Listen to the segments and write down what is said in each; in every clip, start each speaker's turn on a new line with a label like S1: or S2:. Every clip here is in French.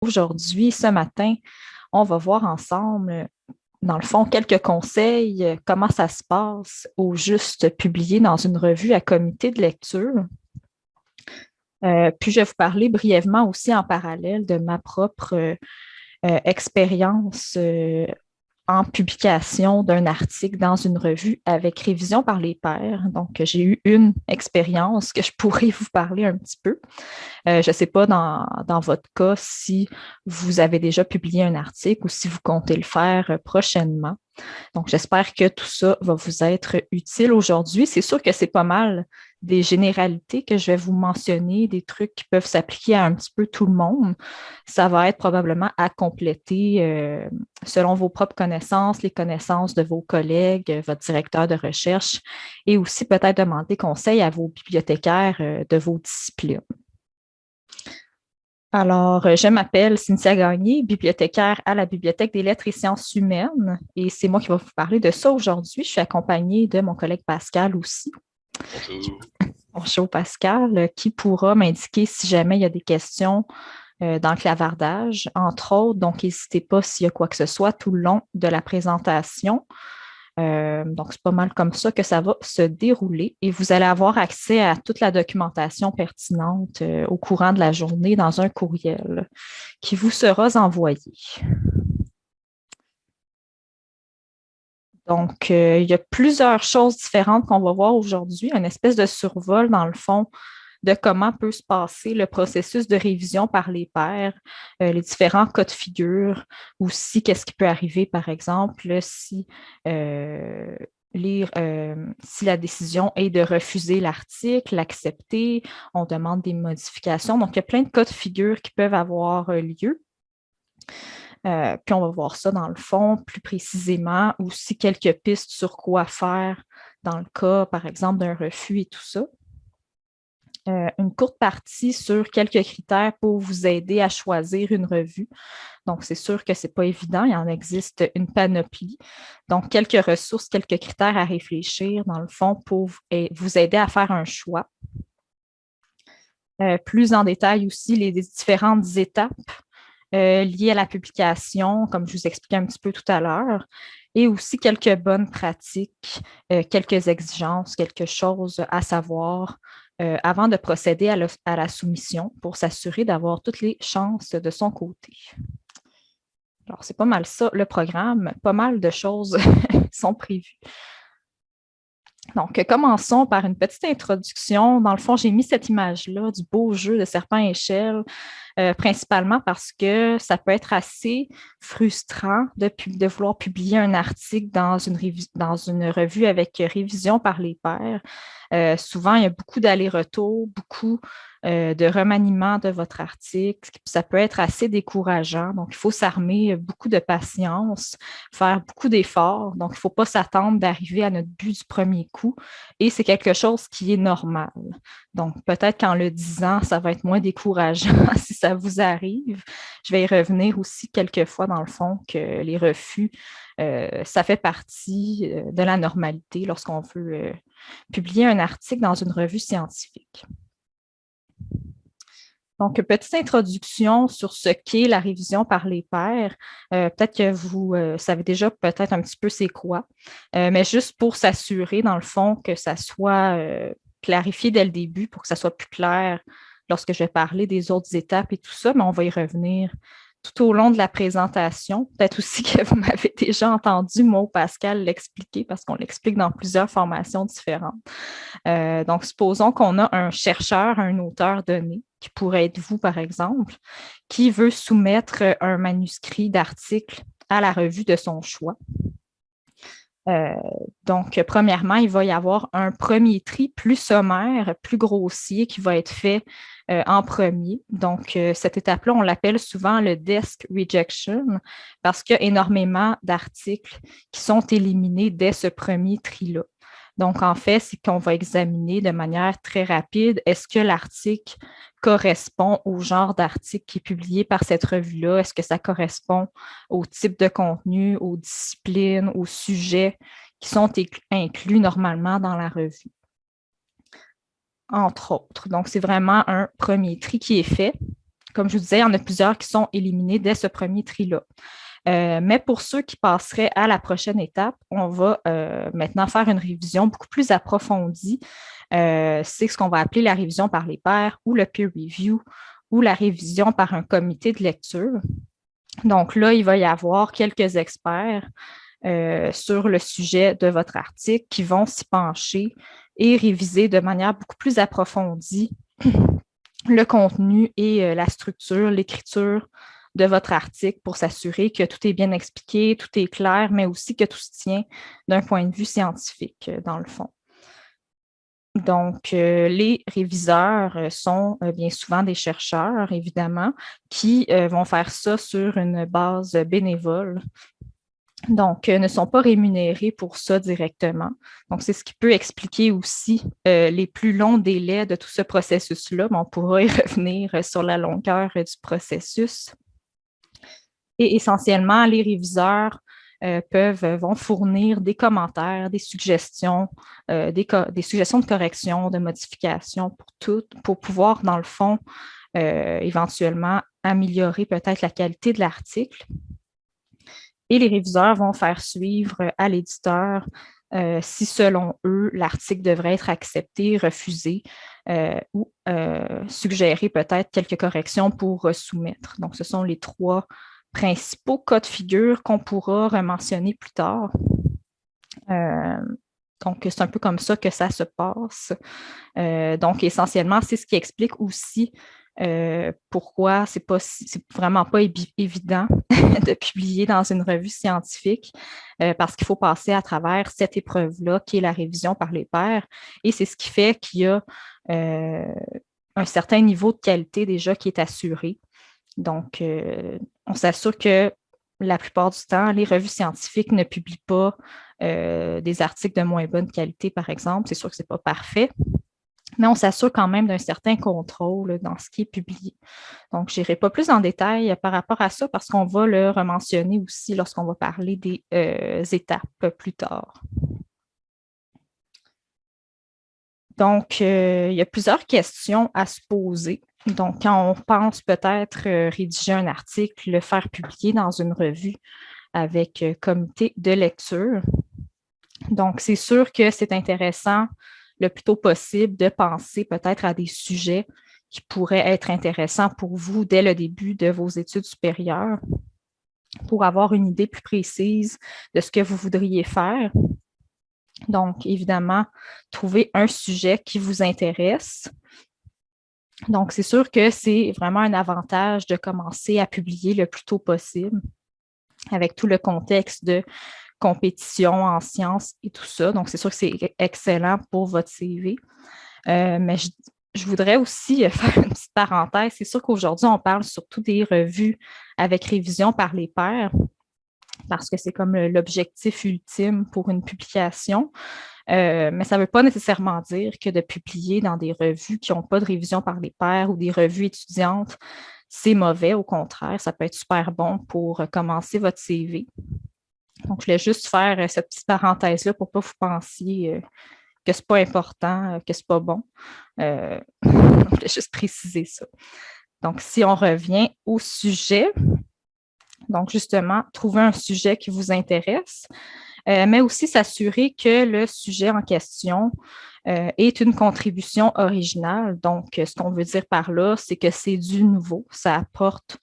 S1: Aujourd'hui, ce matin, on va voir ensemble, dans le fond, quelques conseils, comment ça se passe au juste publié dans une revue à comité de lecture. Euh, puis je vais vous parler brièvement aussi en parallèle de ma propre euh, expérience euh, en publication d'un article dans une revue avec révision par les pairs. Donc, j'ai eu une expérience que je pourrais vous parler un petit peu. Euh, je ne sais pas dans, dans, votre cas si vous avez déjà publié un article ou si vous comptez le faire prochainement. Donc, j'espère que tout ça va vous être utile aujourd'hui. C'est sûr que c'est pas mal des généralités que je vais vous mentionner, des trucs qui peuvent s'appliquer à un petit peu tout le monde. Ça va être probablement à compléter euh, selon vos propres connaissances, les connaissanses de vos collègues, votre directeur de recherche et aussi peut-être demander conseil à vos bibliothécaires euh, de vos disciplines. Alors, euh, je m'appelle Cynthia Gagné, bibliothécaire à la Bibliothèque des lettres et sciences humaines, et c'est moi qui vais vous parler de ça aujourd'hui. Je suis accompagnée de mon collègue Pascal aussi. Bonjour. Pascal, qui pourra m'indiquer si jamais il y a des questions euh, dans le clavardage, entre autres. Donc, n'hésitez pas s'il y a quoi que ce soit tout le long de la présentation. Euh, donc, c'est pas mal comme ça que ça va se dérouler et vous allez avoir accès à toute la documentation pertinente euh, au courant de la journée dans un courriel qui vous sera envoyé. Donc, euh, il y a plusieurs choses différentes qu'on va voir aujourd'hui, une espèce de survol dans le fond de comment peut se passer le processus de révision par les pairs, euh, les différents cas de figure, aussi qu'est-ce qui peut arriver, par exemple, si, euh, si la décision est de refuser l'article, l'accepter, on demande des modifications. Donc, il y a plein de cas de figure qui peuvent avoir lieu. Puis on va voir ça dans le fond plus précisément, aussi quelques pistes sur quoi faire dans le cas, par exemple, d'un refus et tout ça. Euh, une courte partie sur quelques critères pour vous aider à choisir une revue. Donc, c'est sûr que ce n'est pas évident, il en existe une panoplie. Donc, quelques ressources, quelques critères à réfléchir, dans le fond, pour vous aider à faire un choix. Euh, plus en détail aussi, les différentes étapes euh, liées à la publication, comme je vous expliquais un petit peu tout à l'heure, et aussi quelques bonnes pratiques, quelques exigences, quelque chose à savoir euh, avant de procéder à, la soumission pour s'assurer d'avoir toutes les chances de son côté. Alors, c'est pas mal ça, le programme. Pas mal de choses sont prévues. Donc, commençons par une petite introduction. Dans le fond, j'ai mis cette image-là du beau jeu de serpent échelle, euh, principalement parce que ça peut être assez frustrant de, de vouloir publier un article dans une, dans une revue avec révision par les pairs. Euh, souvent, il y a beaucoup d'allers-retours, beaucoup euh, de remaniement de votre article. Ça peut être assez décourageant. Donc, il faut s'armer beaucoup de patience, faire beaucoup d'efforts. Donc, il ne faut pas s'attendre d'arriver à notre but du premier coup. Et c'est quelque chose qui est normal. Donc, peut-être qu'en le disant, ça va être moins décourageant si ça vous arrive. Je vais y revenir aussi quelques fois dans le fond que les refus, euh, ça fait partie de la normalité lorsqu'on veut publier un article dans une revue scientifique. Donc, petite introduction sur ce qu'est la révision par les pairs. Euh, peut-être que vous euh, savez déjà peut-être un petit peu c'est quoi, euh, mais juste pour s'assurer, dans le fond, que ça soit clarifié dès le début pour que ça soit plus clair lorsque je vais parler des autres étapes et tout ça, mais on va y revenir tout au long de la présentation. Peut-être aussi que vous m'avez déjà entendu, moi Pascal, l'expliquer parce qu'on l'explique dans plusieurs formations différentes. Euh, donc, supposons qu'on a un chercheur, un auteur donné, qui pourrait être vous, par exemple, qui veut soumettre un manuscrit d'article à la revue de son choix. Euh, donc, premièrement, il va y avoir un premier tri plus sommaire, plus grossier qui va être fait euh, en premier. Donc, euh, cette étape-là, on l'appelle souvent le desk rejection parce qu'il y a énormément d'articles qui sont éliminés dès ce premier tri-là. Donc, en fait, c'est qu'on va examiner de manière très rapide, est-ce que l'article correspond au genre d'article qui est publié par cette revue-là? Est-ce que ça correspond au type de contenu, aux disciplines, aux sujets qui sont inclus normalement dans la revue? Entre autres. Donc, c'est vraiment un premier tri qui est fait. comme je vous disais, il y en a plusieurs qui sont éliminés dès ce premier tri-là. Euh, mais pour ceux qui passeraient à la prochaine étape, on va euh, maintenant faire une révision beaucoup plus approfondie. Euh, c'est ce qu'on va appeler la révision par les pairs ou le peer review ou la révision par un comité de lecture. Donc là, il va y avoir quelques experts sur le sujet de votre article qui vont s'y pencher et réviser de manière beaucoup plus approfondie le contenu et la structure, l'écriture de votre article pour s'assurer que tout est bien expliqué, tout est clair, mais aussi que tout se tient d'un point de vue scientifique, euh, dans le fond. Donc, euh, les réviseurs euh, sont bien souvent des chercheurs, évidemment, qui vont faire ça sur une base bénévole. Donc, ne sont pas rémunérés pour ça directement. Donc, c'est ce qui peut expliquer aussi les plus longs délais de tout ce processus-là, mais on pourra y revenir sur la longueur du processus. Et essentiellement, les réviseurs euh, peuvent, euh, vont fournir des commentaires, des suggestions, euh, des, suggestions de correction, de modification pour tout, pour pouvoir, dans le fond, éventuellement améliorer peut-être la qualité de l'article. Et les réviseurs vont faire suivre à l'éditeur si, selon eux, l'article devrait être accepté, refusé ou suggérer peut-être quelques corrections pour soumettre. Donc, ce sont les trois principaux cas de figure qu'on pourra mentionner plus tard. Euh, donc, c'est un peu comme ça que ça se passe. Euh, donc, essentiellement, c'est ce qui explique aussi euh, pourquoi c'est pas vraiment pas évident de publier dans une revue scientifique parce qu'il faut passer à travers cette épreuve-là qui est la révision par les pairs. Et c'est ce qui fait qu'il y a un certain niveau de qualité déjà qui est assuré. Donc, on s'assure que la plupart du temps, les revues scientifiques ne publient pas euh, des articles de moins bonne qualité, par exemple. C'est sûr que ce n'est pas parfait, mais on s'assure quand même d'un certain contrôle dans ce qui est publié. Donc, je n'irai pas plus en détail par rapport à ça parce qu'on va le rementionner aussi lorsqu'on va parler des euh, étapes plus tard. Donc, euh, il y a plusieurs questions à se poser donc, quand on pense peut-être euh, rédiger un article, le faire publier dans une revue avec euh, comité de lecture. Donc, c'est sûr que c'est intéressant le plus tôt possible de penser peut-être à des sujets qui pourraient être intéressants pour vous dès le début de vos études supérieures pour avoir une idée plus précise de ce que vous voudriez faire. Donc, évidemment, trouver un sujet qui vous intéresse, donc, c'est sûr que c'est vraiment un avantage de commencer à publier le plus tôt possible avec tout le contexte de compétition en sciences et tout ça. Donc, c'est sûr que c'est excellent pour votre CV. Euh, mais je, je, voudrais aussi faire une petite parenthèse. C'est sûr qu'aujourd'hui, on parle surtout des revues avec révision par les pairs parce que c'est comme l'objectif ultime pour une publication. Euh, mais ça ne veut pas nécessairement dire que de publier dans des revues qui n'ont pas de révision par les pairs ou des revues étudiantes, c'est mauvais. Au contraire, ça peut être super bon pour commencer votre CV. Donc, je voulais juste faire euh, cette petite parenthèse-là pour ne pas vous pensiez euh, que ce n'est pas important, que ce n'est pas bon. je voulais juste préciser ça. Donc, si on revient au sujet, donc justement, trouver un sujet qui vous intéresse. Euh, mais aussi s'assurer que le sujet en question euh, est une contribution originale. Donc, ce qu'on veut dire par là, c'est que c'est du nouveau, ça apporte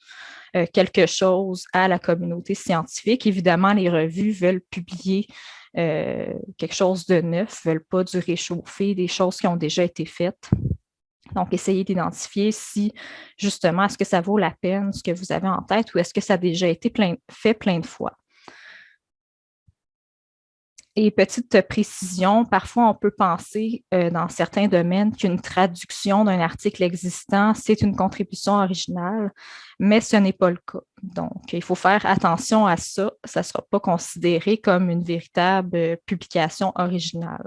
S1: euh, quelque chose à la communauté scientifique. Évidemment, les revues veulent publier quelque chose de neuf, ne veulent pas du réchauffé, des choses qui ont déjà été faites. Donc, essayez d'identifier si, justement, est-ce que ça vaut la peine, ce que vous avez en tête, ou est-ce que ça a déjà été fait plein de fois. Et petite précision, parfois on peut penser euh, dans certains domaines qu'une traduction d'un article existant, c'est une contribution originale, mais ce n'est pas le cas. Donc, il faut faire attention à ça. Ça ne sera pas considéré comme une véritable euh, publication originale.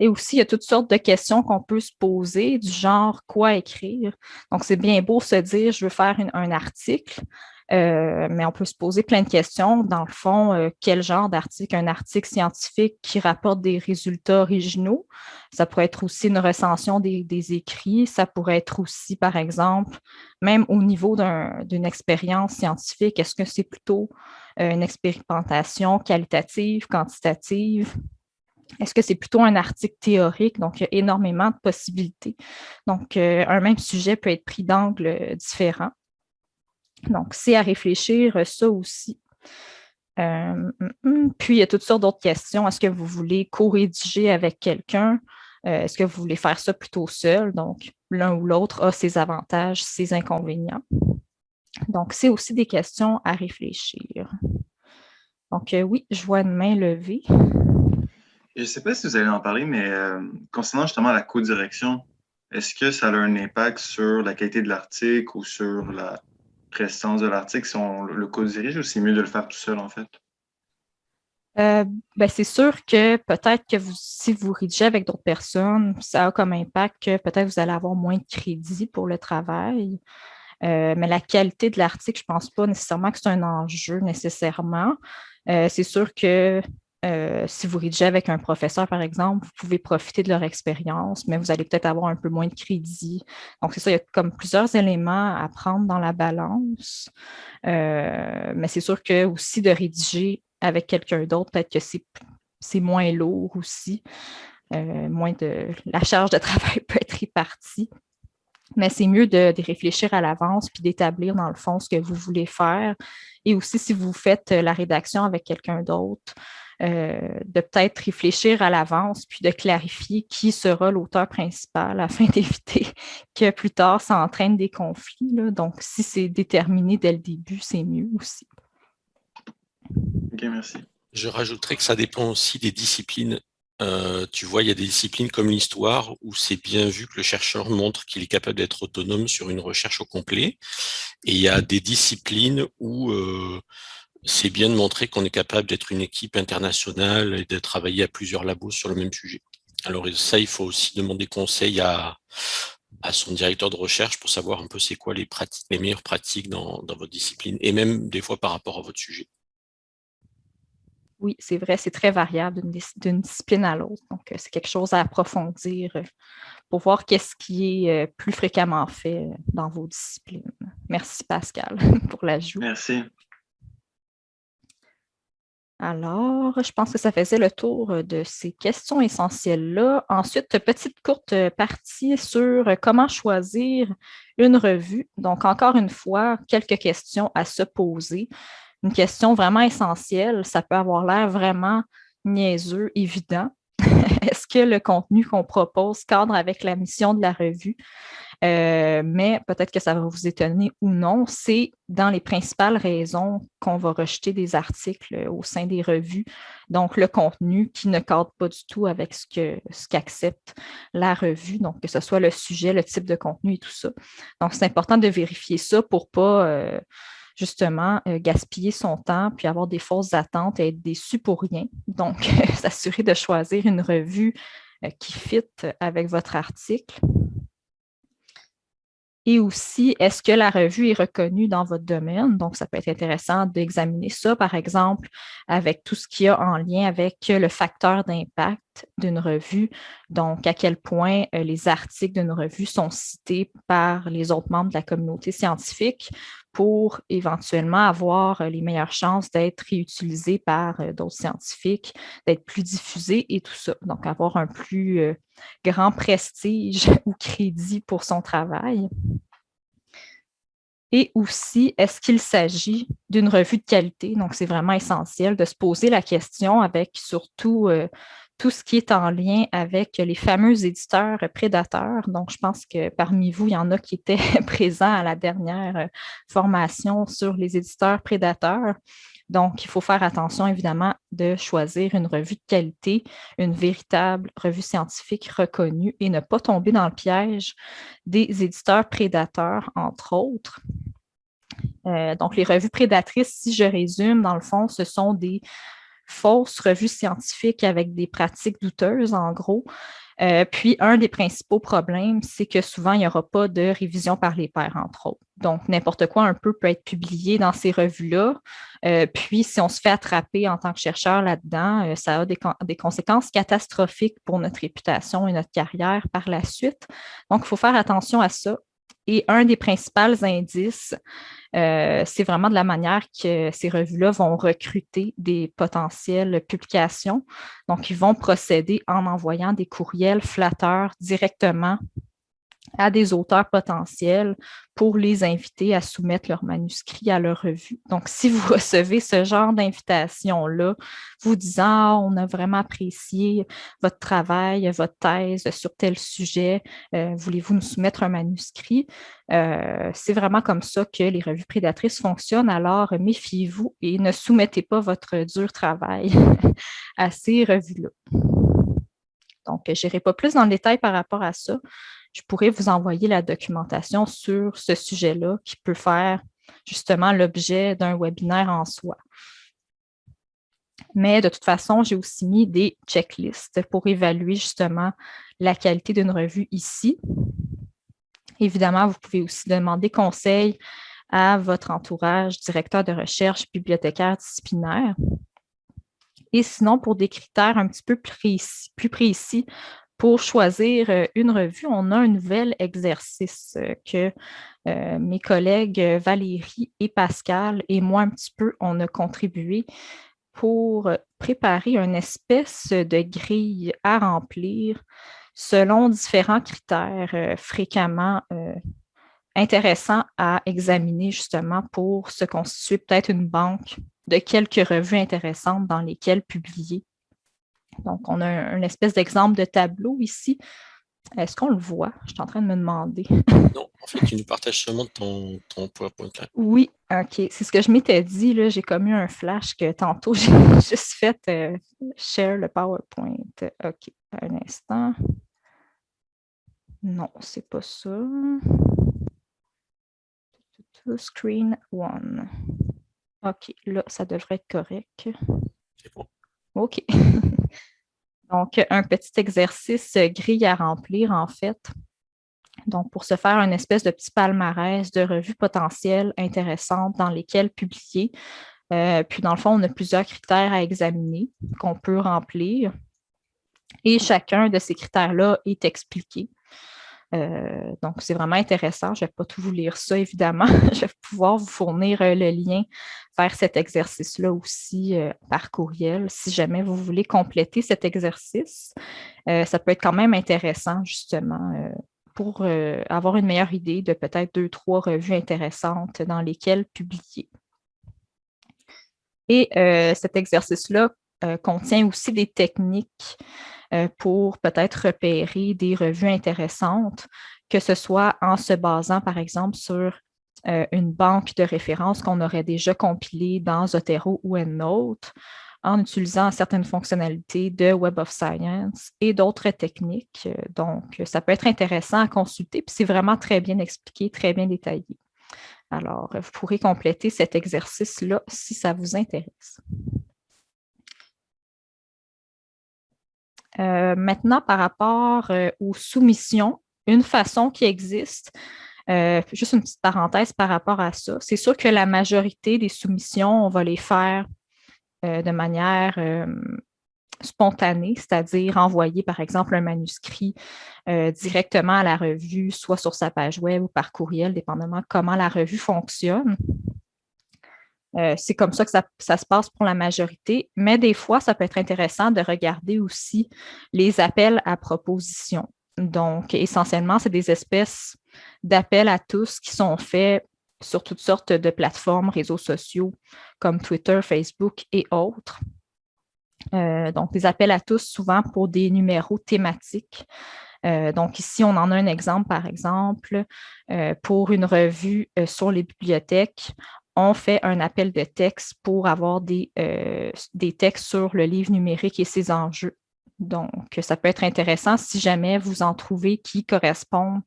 S1: Et aussi, il y a toutes sortes de questions qu'on peut se poser, du genre quoi écrire? Donc, c'est bien beau se dire, je veux faire un article, Euh, mais on peut se poser plein de questions. Dans le fond, euh, quel genre d'article? Un article scientifique qui rapporte des résultats originaux. Ça pourrait être aussi une recension des, écrits. Ça pourrait être aussi, par exemple, même au niveau d'une expérience scientifique, est-ce que c'est plutôt euh, une expérimentation qualitative, quantitative? Est-ce que c'est plutôt un article théorique? Donc, il y a énormément de possibilités. Donc, un même sujet peut être pris d'angles différents. Donc, c'est à réfléchir euh, ça aussi. Euh, mm, mm. puis, il y a toutes sortes d'autres questions. Est-ce que vous voulez co-rédiger avec quelqu'un? Euh, est-ce que vous voulez faire ça plutôt seul? Donc, l'un ou l'autre a ses avantages, ses inconvénients. Donc, c'est aussi des questions à réfléchir. Donc, oui, je vois une main levée.
S2: Je ne sais pas si vous allez en parler, mais concernant justement la co-direction, est-ce que ça a un impact sur la qualité de l'article ou sur la, prestance de l'article si on le co-dirige ou c'est mieux de le faire tout seul, en fait?
S1: Euh, ben c'est sûr que peut-être que si vous rédigez avec d'autres personnes, ça a comme impact que peut-être vous allez avoir moins de crédit pour le travail. Euh, mais la qualité de l'article, je ne pense pas nécessairement que c'est un enjeu nécessairement. Euh, c'est sûr que euh, si vous rédigez avec un professeur, par exemple, vous pouvez profiter de leur expérience, mais vous allez peut-être avoir un peu moins de crédit. Donc, c'est ça, il y a comme plusieurs éléments à prendre dans la balance. Euh, mais c'est sûr que aussi de rédiger avec quelqu'un d'autre, peut-être que c'est moins lourd aussi. Euh, moins de la charge de travail peut être répartie. Mais c'est mieux de, de, réfléchir à l'avance puis d'établir dans le fond ce que vous voulez faire. Et aussi, si vous faites la rédaction avec quelqu'un d'autre, de peut-être réfléchir à l'avance, puis de clarifier qui sera l'auteur principal afin d'éviter que plus tard, ça entraîne des conflits. Donc, si c'est déterminé dès le début, c'est mieux aussi.
S2: OK, merci.
S3: Je rajouterais que ça dépend aussi des disciplines. Euh, tu vois, il y a des disciplines comme l'histoire où c'est bien vu que le chercheur montre qu'il est capable d'être autonome sur une recherche au complet. Et il y a des disciplines où euh, c'est bien de montrer qu'on est capable d'être une équipe internationale et de travailler à plusieurs labos sur le même sujet. Alors ça, il faut aussi demander conseil à, à son directeur de recherche pour savoir un peu c'est quoi les, pratiques, les meilleures pratiques dans, dans, votre discipline et même des fois par rapport à votre sujet.
S1: Oui, c'est vrai, c'est très variable d'une discipline à l'autre. Donc, euh, c'est quelque chose à approfondir euh, pour voir qu'est-ce qui est euh, plus fréquemment fait dans vos disciplines. Merci Pascal pour l'ajout.
S2: Merci.
S1: Alors, je pense que ça faisait le tour euh, de ces questions essentielles-là. Ensuite, petite courte partie sur comment choisir une revue. Donc, encore une fois, quelques questions à se poser. Une question vraiment essentielle, ça peut avoir l'air vraiment niaiseux, évident. Est-ce que le contenu qu'on propose cadre avec la mission de la revue? Euh, mais peut-être que ça va vous étonner ou non, c'est dans les principales raisons qu'on va rejeter des articles au sein des revues. Donc, le contenu qui ne cadre pas du tout avec ce qu'accepte ce la revue, donc que ce soit le sujet, le type de contenu et tout ça. Donc, c'est important de vérifier ça pour ne pas euh, justement euh, gaspiller son temps puis avoir des fausses attentes et être déçu pour rien. Donc, s'assurer de choisir une revue qui fit avec votre article. Et aussi, est-ce que la revue est reconnue dans votre domaine? Donc, ça peut être intéressant d'examiner ça, par exemple, avec tout ce qui a en lien avec le facteur d'impact d'une revue. Donc, à quel point euh, les articles d'une revue sont cités par les autres membres de la communauté scientifique pour éventuellement avoir euh, les meilleures chances d'être réutilisés par euh, d'autres scientifiques, d'être plus diffusés et tout ça. Donc, avoir un plus grand prestige ou crédit pour son travail. Et aussi, est-ce qu'il s'agit d'une revue de qualité? Donc, c'est vraiment essentiel de se poser la question avec surtout euh, tout ce qui est en lien avec les fameux éditeurs prédateurs. Donc, je pense que parmi vous, il y en a qui étaient présents à la dernière euh, formation sur les éditeurs prédateurs. Donc, il faut faire attention, évidemment, de choisir une revue de qualité, une véritable revue scientifique reconnue et ne pas tomber dans le piège des éditeurs prédateurs, entre autres. Euh, donc, les revues prédatrices, si je résume, dans le fond, ce sont des fausses revues scientifiques avec des pratiques douteuses, en gros, Euh, puis, un des principaux problèmes, c'est que souvent, il n'y aura pas de révision par les pairs, entre autres. Donc, n'importe quoi un peu peut être publié dans ces revues-là. Euh, puis, si on se fait attraper en tant que chercheur là-dedans, euh, ça a des, des, conséquences catastrophiques pour notre réputation et notre carrière par la suite. Donc, il faut faire attention à ça. Et un des principaux indices, euh, c'est vraiment de la manière que ces revues-là vont recruter des potentielles publications. Donc, ils vont procéder en envoyant des courriels flatteurs directement à des auteurs potentiels pour les inviter à soumettre leur manuscrit à leur revue. Donc, si vous recevez ce genre d'invitation-là, vous disant ah, on a vraiment apprécié votre travail, votre thèse sur tel sujet, euh, voulez-vous nous soumettre un manuscrit? Euh, c'est vraiment comme ça que les revues prédatrices fonctionnent. Alors, méfiez-vous et ne soumettez pas votre dur travail à ces revues-là. Donc, je n'irai pas plus dans le détail par rapport à ça je pourrais vous envoyer la documentation sur ce sujet-là qui peut faire justement l'objet d'un webinaire en soi. Mais de toute façon, j'ai aussi mis des checklists pour évaluer justement la qualité d'une revue ici. Évidemment, vous pouvez aussi demander conseil à votre entourage, directeur de recherche, bibliothécaire disciplinaire. Et sinon, pour des critères un petit peu plus précis pour choisir euh, une revue, on a un nouvel exercice euh, que euh, mes collègues Valérie et Pascal et moi un petit peu, on a contribué pour préparer une espèce de grille à remplir selon différents critères fréquemment intéressants à examiner justement pour se constituer peut-être une banque de quelques revues intéressantes dans lesquelles publier donc, on a une espèce d'exemple de tableau ici. Est-ce qu'on le voit? Je suis en train de me demander.
S3: non, en fait, tu nous partages seulement ton, ton PowerPoint.
S1: Oui, OK. C'est ce que je m'étais dit. J'ai comme eu un flash que tantôt, j'ai juste fait euh, share le PowerPoint. OK, un instant. Non, c'est pas ça. Screen one. OK, là, ça devrait être correct. Bon. OK. Donc, un petit exercice grille à remplir, en fait. Donc, pour se faire une espèce de petit palmarès de revues potentielles intéressantes dans lesquelles publier. Euh, puis, dans le fond, on a plusieurs critères à examiner qu'on peut remplir. Et chacun de ces critères-là est expliqué. Euh, donc, c'est vraiment intéressant. Je ne vais pas tout vous lire ça, évidemment. je vais pouvoir vous fournir euh, le lien vers cet exercice-là aussi euh, par courriel. Si jamais vous voulez compléter cet exercice, ça peut être quand même intéressant, justement, pour avoir une meilleure idée de peut-être deux, trois revues intéressantes dans lesquelles publier. Et cet exercice-là contient aussi des techniques pour peut-être repérer des revues intéressantes, que ce soit en se basant, par exemple, sur euh, une banque de références qu'on aurait déjà compilée dans Zotero ou EndNote, en utilisant certaines fonctionnalités de Web of Science et d'autres techniques. Donc, ça peut être intéressant à consulter, puis c'est vraiment très bien expliqué, très bien détaillé. Alors, vous pourrez compléter cet exercice-là si ça vous intéresse. Euh, maintenant, par rapport euh, aux soumissions, une façon qui existe, euh, juste une petite parenthèse par rapport à ça, c'est sûr que la majorité des soumissions, on va les faire de manière spontanée, c'est-à-dire envoyer, par exemple, un manuscrit directement à la revue, soit sur sa page web ou par courriel, dépendamment de comment la revue fonctionne. Euh, c'est comme ça que ça, se passe pour la majorité, mais des fois, ça peut être intéressant de regarder aussi les appels à proposition. Donc, essentiellement, c'est des espèces d'appels à tous qui sont faits sur toutes sortes de plateformes, réseaux sociaux comme Twitter, Facebook et autres. Euh, donc, des appels à tous souvent pour des numéros thématiques. Euh, donc, ici, on en a un exemple, par exemple, pour une revue sur les bibliothèques on fait un appel de texte pour avoir des, euh, des textes sur le livre numérique et ses enjeux. Donc, ça peut être intéressant si jamais vous en trouvez qui correspondent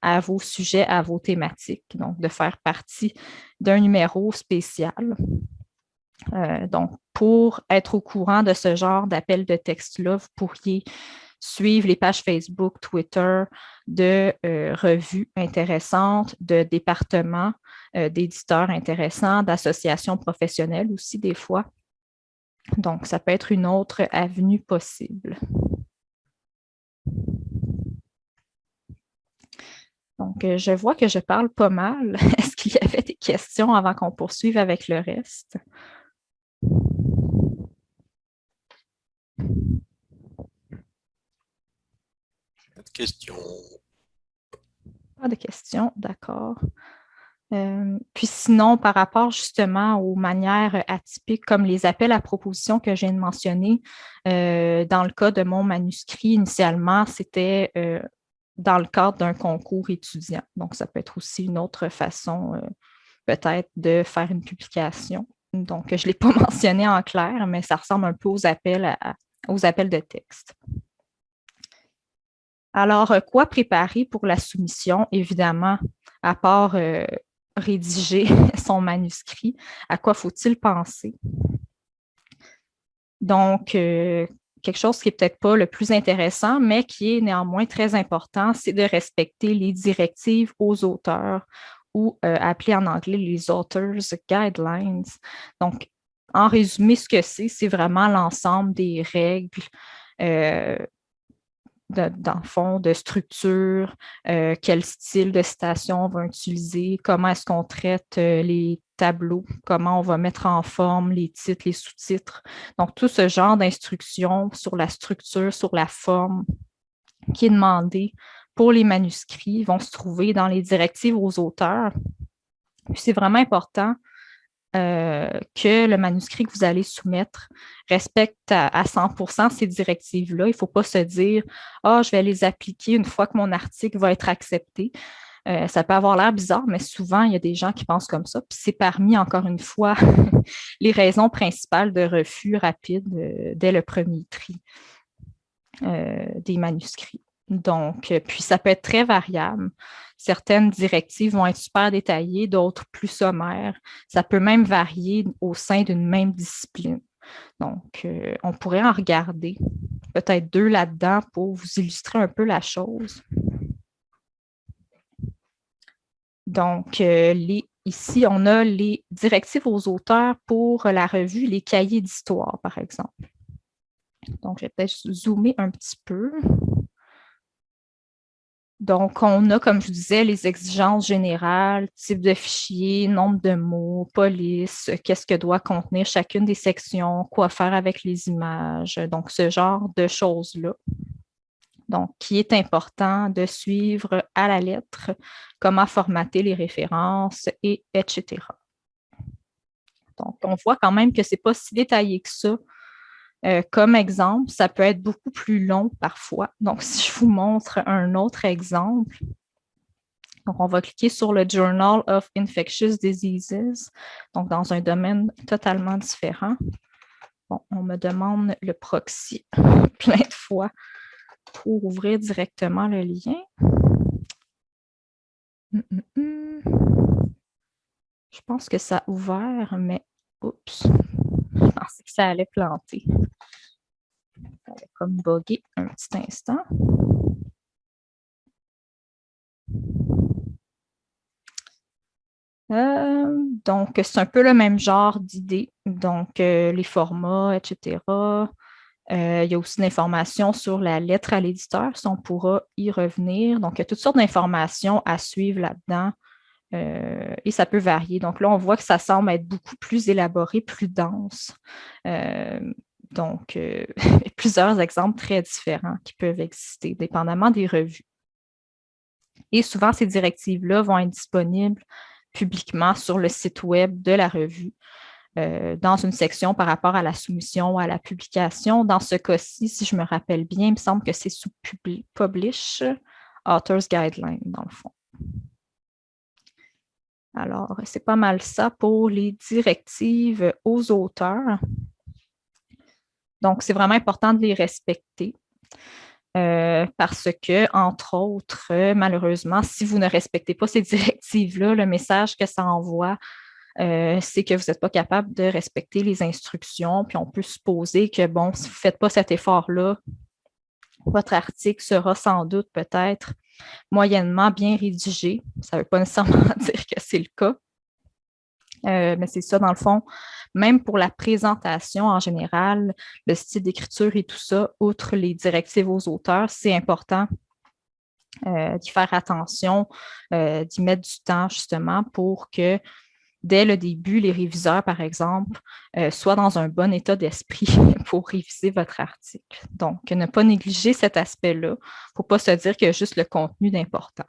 S1: à vos sujets, à vos thématiques. Donc, de faire partie d'un numéro spécial. Euh, donc, pour être au courant de ce genre d'appel de texte-là, vous pourriez suivre les pages Facebook, Twitter de revues intéressantes, de départements, d'éditeurs intéressants, d'associations professionnelles aussi des fois. Donc, ça peut être une autre avenue possible. Donc, euh, je vois que je parle pas mal. Est-ce qu'il y avait des questions avant qu'on poursuive avec le reste?
S3: Pas de
S1: Pas de questions, d'accord. Euh, puis sinon, par rapport justement aux manières atypiques comme les appels à proposition que de mentionner, euh, dans le cas de mon manuscrit, initialement, c'était euh, dans le cadre d'un concours étudiant. Donc, ça peut être aussi une autre façon peut-être de faire une publication. Donc, je ne l'ai pas mentionné en clair, mais ça ressemble un peu aux appels, aux appels de texte. Alors, quoi préparer pour la soumission? Évidemment, à part rédiger son manuscrit, à quoi faut-il penser? Donc, euh, quelque chose qui n'est peut-être pas le plus intéressant, mais qui est néanmoins très important, c'est de respecter les directives aux auteurs ou euh, appelées en anglais les Authors Guidelines. Donc, en résumé, ce que c'est, c'est vraiment l'ensemble des règles euh, dans le fond, de structure, euh, quel style de citation on va utiliser, comment est-ce qu'on traite euh, les tableaux, comment on va mettre en forme les titres, les sous-titres. Donc, tout ce genre d'instructions sur la structure, sur la forme qui est demandé pour les manuscrits vont se trouver dans les directives aux auteurs. C'est vraiment important euh, que le manuscrit que vous allez soumettre respecte à, 100% ces directives-là. Il ne faut pas se dire « Ah, je vais les appliquer une fois que mon article va être accepté euh, Ça peut avoir l'air bizarre, mais souvent, il y a des gens qui pensent comme ça. Puis c'est parmi, encore une fois, les raisons principales de refus rapide euh, dès le premier tri des manuscrits. Donc, puis ça peut être très variable. Certaines directives vont être super détaillées, d'autres plus sommaires. Ça peut même varier au sein d'une même discipline. Donc, euh, on pourrait en regarder peut-être deux là-dedans pour vous illustrer un peu la chose. Donc, euh, ici, on a les directives aux auteurs pour la revue, les cahiers d'histoire, par exemple. Donc, je vais peut-être zoomer un petit peu. Donc, on a, comme je disais, les exigences générales, type de fichier, nombre de mots, police, qu'est-ce que doit contenir chacune des sections, quoi faire avec les images, donc ce genre de choses-là. Donc, qui est important de suivre à la lettre, comment formater les références, et etc. Donc, on voit quand même que ce n'est pas si détaillé que ça euh, comme exemple, ça peut être beaucoup plus long parfois. Donc, si je vous montre un autre exemple, on va cliquer sur le Journal of Infectious Diseases, donc dans un domaine totalement différent. Bon, on me demande le proxy plein de fois pour ouvrir directement le lien. Hum, hum, hum. Je pense que ça a ouvert, mais oups, je pensais que ça allait planter. Ça allait comme bugger un petit instant. Euh, donc, c'est un peu le même genre d'idée. Donc, euh, les formats, etc. Euh, il y a aussi l'information sur la lettre à l'éditeur, si on pourra y revenir. Donc, il y a toutes sortes d'informations à suivre là-dedans. Euh, et ça peut varier. Donc là, on voit que ça semble être beaucoup plus élaboré, plus dense. Euh, donc, euh, plusieurs exemples très différents qui peuvent exister, dépendamment des revues. Et souvent, ces directives-là vont être disponibles publiquement sur le site web de la revue, dans une section par rapport à la soumission ou à la publication. Dans ce cas-ci, si je me rappelle bien, il me semble que c'est sous Publish, Authors Guidelines, dans le fond. Alors, c'est pas mal ça pour les directives aux auteurs. Donc, c'est vraiment important de les respecter. Euh, parce que, entre autres, malheureusement, si vous ne respectez pas ces directives-là, le message que ça envoie, euh, c'est que vous n'êtes pas capable de respecter les instructions, puis on peut supposer que, bon, si vous ne faites pas cet effort-là, votre article sera sans doute peut-être moyennement bien rédigé. Ça ne veut pas nécessairement dire que c'est le cas, euh, mais c'est ça, dans le fond, même pour la présentation en général, le style d'écriture et tout ça, outre les directives aux auteurs, c'est important euh, d'y faire attention, euh, d'y mettre du temps justement pour que dès le début, les réviseurs, par exemple, soient dans un bon état d'esprit pour réviser votre article. Donc, ne pas négliger cet aspect-là. Il ne faut pas se dire qu'il y a juste le contenu d'important.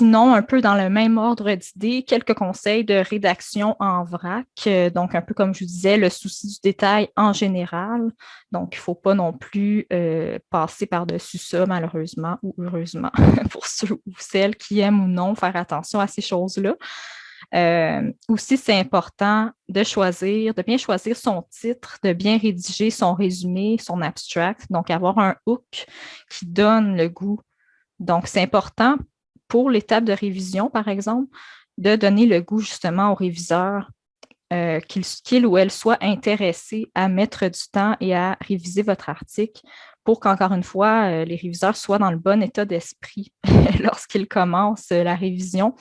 S1: Sinon, un peu dans le même ordre d'idées, quelques conseils de rédaction en vrac. Euh, donc, un peu comme je vous disais, le souci du détail en général. Donc, il ne faut pas non plus euh, passer par-dessus ça, malheureusement ou heureusement, pour ceux ou celles qui aiment ou non faire attention à ces choses-là. Euh, aussi, c'est important de choisir, de bien choisir son titre, de bien rédiger son résumé, son abstract, donc avoir un hook qui donne le goût. Donc, c'est important pour l'étape de révision, par exemple, de donner le goût justement au réviseur euh, qu'il ou elle soit intéressé à mettre du temps et à réviser votre article pour qu'encore une fois, euh, les réviseurs soient dans le bon état d'esprit lorsqu'ils commencent la révision.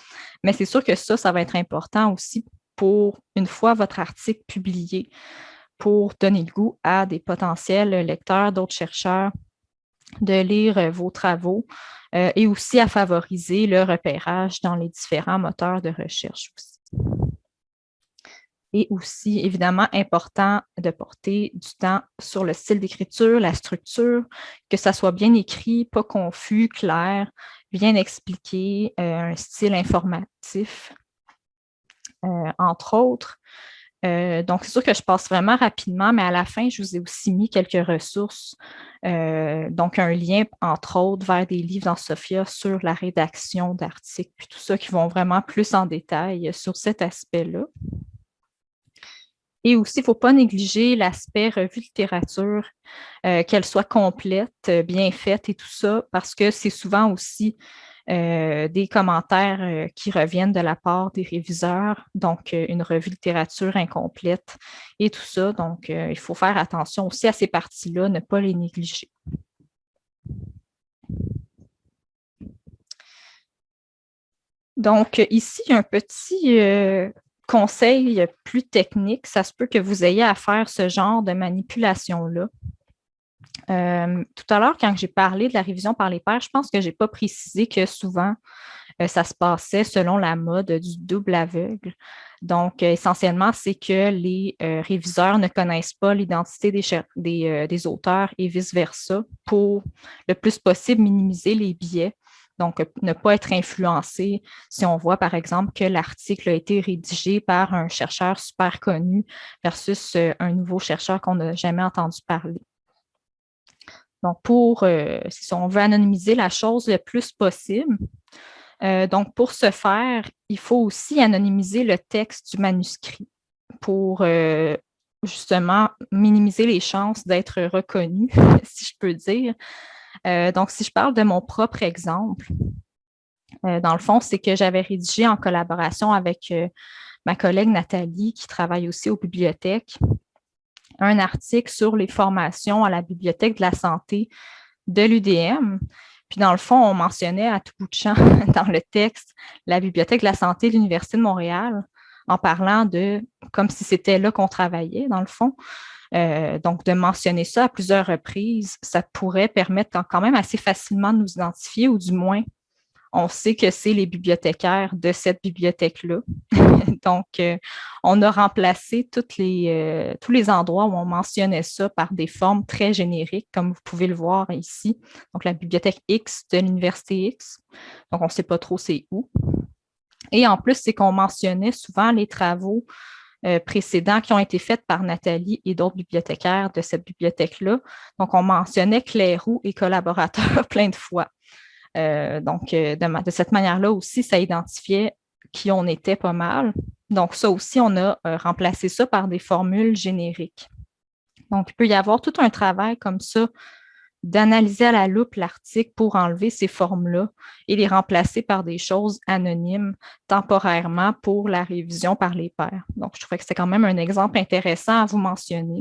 S1: Mais c'est sûr que ça, ça va être important aussi pour, une fois votre article publié, pour donner le goût à des potentiels lecteurs, d'autres chercheurs, de lire euh, vos travaux euh, et aussi à favoriser le repérage dans les différents moteurs de recherche aussi. Et aussi, évidemment, important de porter du temps sur le style d'écriture, la structure, que ça soit bien écrit, pas confus, clair, bien expliqué, euh, un style informatif, entre autres. Euh, donc, c'est sûr que je passe vraiment rapidement, mais à la fin, je vous ai aussi mis quelques ressources. Euh, donc, un lien, entre autres, vers des livres dans Sophia sur la rédaction d'articles, puis tout ça, qui vont vraiment plus en détail sur cet aspect-là. Et aussi, il ne faut pas négliger l'aspect revue littérature, euh, qu'elle soit complète, bien faite et tout ça, parce que c'est souvent aussi euh, des commentaires euh, qui reviennent de la part des réviseurs, donc euh, une revue littérature incomplète et tout ça. Donc, il faut faire attention aussi à ces parties-là, ne pas les négliger. Donc, ici, un petit conseil plus technique. Ça se peut que vous ayez à faire ce genre de manipulation-là. Euh, tout à l'heure, quand j'ai parlé de la révision par les pairs, je pense que je n'ai pas précisé que souvent, euh, ça se passait selon la mode du double aveugle. Donc, euh, essentiellement, c'est que les réviseurs ne connaissent pas l'identité des, des, auteurs et vice-versa pour le plus possible minimiser les biais. Donc, ne pas être influencé si on voit, par exemple, que l'article a été rédigé par un chercheur super connu versus un nouveau chercheur qu'on n'a jamais entendu parler. Donc, pour, euh, si on veut anonymiser la chose le plus possible, euh, donc pour ce faire, il faut aussi anonymiser le texte du manuscrit pour euh, justement minimiser les chances d'être reconnu, si je peux dire. donc, si je parle de mon propre exemple, dans le fond, c'est que j'avais rédigé en collaboration avec ma collègue Nathalie, qui travaille aussi aux bibliothèques, un article sur les formations à la Bibliothèque de la santé de l'UDM. Puis dans le fond, on mentionnait à tout bout de champ dans le texte la Bibliothèque de la santé de l'Université de Montréal en parlant de, comme si c'était là qu'on travaillait dans le fond. Euh, donc, de mentionner ça à plusieurs reprises, ça pourrait permettre quand même assez facilement de nous identifier ou du moins on sait que c'est les bibliothécaires de cette bibliothèque-là. Donc, euh, on a remplacé euh, tous les endroits où on mentionnait ça par des formes très génériques, comme vous pouvez le voir ici. Donc, la bibliothèque X de l'Université X. Donc, on ne sait pas trop c'est où. Et en plus, c'est qu'on mentionnait souvent les travaux euh, précédents qui ont été faits par Nathalie et d'autres bibliothécaires de cette bibliothèque-là. Donc, on mentionnait Clairoux et collaborateurs plein de fois. Euh, donc, euh, de, cette manière-là aussi, ça identifiait qui on était pas mal. Donc, ça aussi, on a euh, remplacé ça par des formules génériques. Donc, il peut y avoir tout un travail comme ça d'analyser à la loupe l'article pour enlever ces formes-là et les remplacer par des choses anonymes temporairement pour la révision par les pairs. Donc, je trouvais que c'était quand même un exemple intéressant à vous mentionner.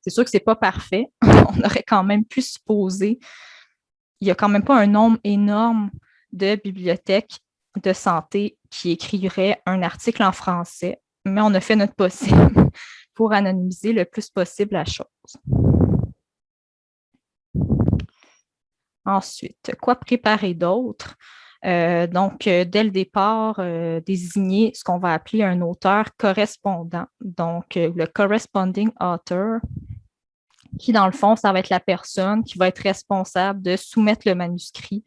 S1: C'est sûr que ce n'est pas parfait. On aurait quand même pu supposer, il n'y a quand même pas un nombre énorme de bibliothèques de santé qui écriraient un article en français, mais on a fait notre possible pour anonymiser le plus possible la chose. Ensuite, quoi préparer d'autre? Euh, donc, euh, dès le départ, euh, désigner ce qu'on va appeler un auteur correspondant. Donc, le corresponding author, qui dans le fond, ça va être la personne qui va être responsable de soumettre le manuscrit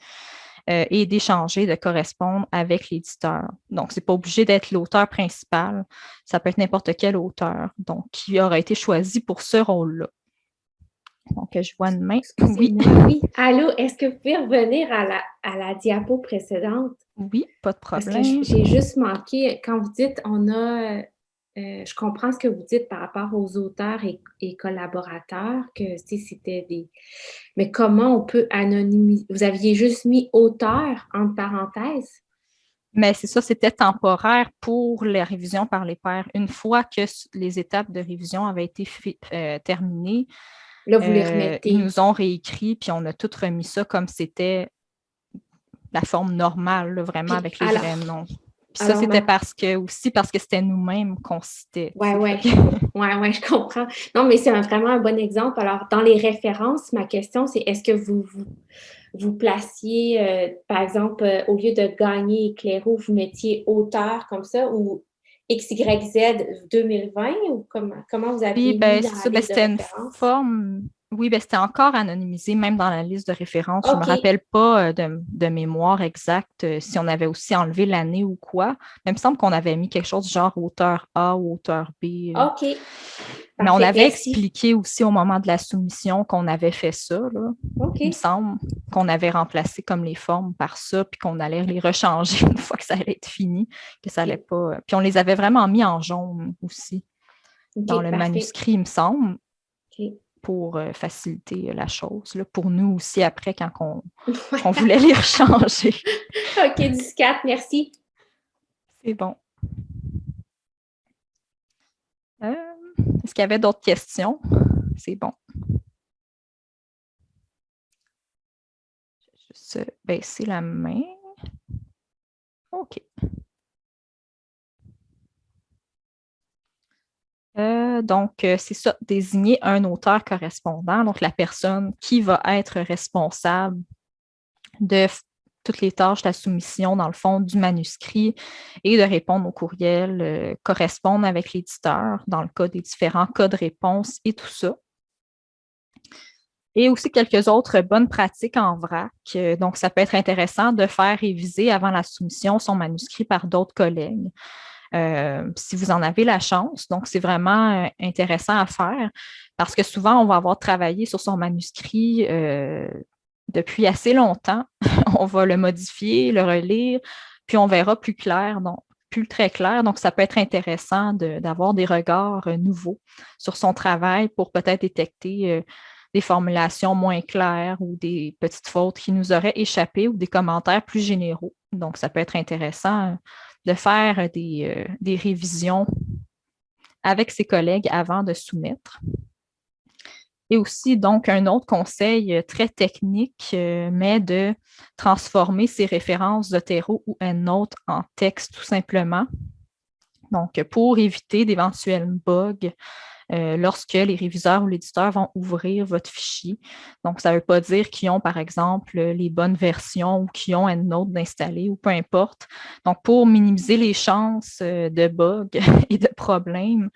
S1: et d'échanger, de correspondre avec l'éditeur. Donc, ce n'est pas obligé d'être l'auteur principal, ça peut être n'importe quel auteur, donc qui aura été choisi pour ce rôle-là. Donc, je vois une main.
S4: Oui. oui. Allô, est-ce que vous pouvez revenir à la, à la diapo précédente?
S1: Oui, pas de problème.
S4: j'ai juste manqué, quand vous dites on a, euh, je comprends ce que vous dites par rapport aux auteurs et, collaborateurs, que c'était des... Mais comment on peut anonymiser? Vous aviez juste mis auteur entre parenthèses?
S1: Mais c'est ça, c'était temporaire pour les révisions par les pairs. Une fois que les étapes de révision avaient été euh, terminées,
S4: Là, vous les euh, remettez.
S1: Ils nous ont réécrit, puis on a tout remis ça comme c'était la forme normale, vraiment, avec les vrais noms. Puis ça, c'était parce que aussi parce que c'était nous-mêmes qu'on citait.
S4: Oui, oui. ouais, ouais, je comprends. Non, mais c'est vraiment un bon exemple. Alors, dans les références, ma question, c'est est-ce que vous, vous, placiez, euh, par exemple, euh, au lieu de gagner éclairou, vous mettiez auteur comme ça ou XYZ 2020 ou comment, comment vous avez
S1: Oui, ben, ben c'était une forme oui, ben, c'était encore anonymisé, même dans la liste de référence. Je ne me rappelle pas euh, de, mémoire exacte euh, si on avait aussi enlevé l'année ou quoi. Mais il me semble qu'on avait mis quelque chose genre auteur A ou auteur B.
S4: Euh. OK.
S1: Mais on avait expliqué aussi au moment de la soumission qu'on avait fait ça. Là. Il me semble qu'on avait remplacé comme les formes par ça, puis qu'on allait les rechanger une fois que ça allait être fini, que ça allait pas. Puis on les avait vraiment mis en jaune aussi dans le manuscrit, il me semble pour euh, faciliter euh, la chose. Là, pour nous aussi, après, quand on, voulait les rechanger.
S4: OK, 14, merci.
S1: C'est bon. Euh, est-ce qu'il y avait d'autres questions? C'est bon. Je vais juste baisser la main. OK. Euh, donc, euh, c'est ça, désigner un auteur correspondant, donc la personne qui va être responsable de toutes les tâches la soumission, dans le fond, du manuscrit et de répondre aux courriels, euh, correspondre avec l'éditeur dans le cas des différents cas de réponse et tout ça. Et aussi quelques autres bonnes pratiques en vrac. donc, ça peut être intéressant de faire réviser avant la soumission son manuscrit par d'autres collègues. Euh, si vous en avez la chance. Donc, c'est vraiment euh, intéressant à faire parce que souvent, on va avoir travaillé sur son manuscrit euh, depuis assez longtemps. on va le modifier, le relire, puis on verra plus clair, donc plus très clair. Donc, ça peut être intéressant d'avoir des regards nouveaux sur son travail pour peut-être détecter des formulations moins claires ou des petites fautes qui nous auraient échappé ou des commentaires plus généraux. Donc, ça peut être intéressant de faire des, euh, des révisions avec ses collègues avant de soumettre. Et aussi, donc, un autre conseil euh, très technique, euh, mais de transformer ces références Zotero ou EndNote en texte tout simplement. Donc, pour éviter d'éventuels bugs euh, lorsque les réviseurs ou l'éditeur vont ouvrir votre fichier. Donc, ça ne veut pas dire qu'ils ont, par exemple, les bonnes versions ou qu'ils ont autre d'installer ou peu importe. Donc, pour minimiser les chances euh, de bugs et de problèmes,